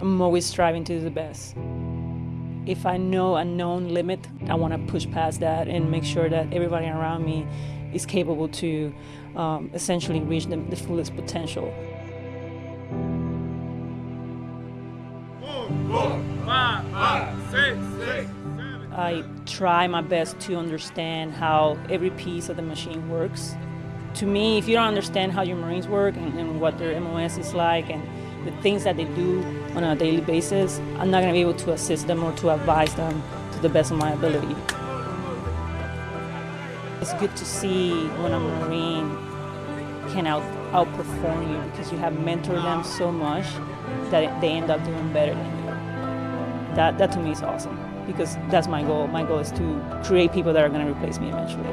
I'm always striving to do the best. If I know a known limit, I want to push past that and make sure that everybody around me is capable to um, essentially reach the, the fullest potential. I try my best to understand how every piece of the machine works. To me, if you don't understand how your Marines work and, and what their MOS is like and the things that they do on a daily basis, I'm not going to be able to assist them or to advise them to the best of my ability. It's good to see when a Marine can out, outperform you because you have mentored them so much that they end up doing better than you. That, that to me is awesome because that's my goal. My goal is to create people that are going to replace me eventually.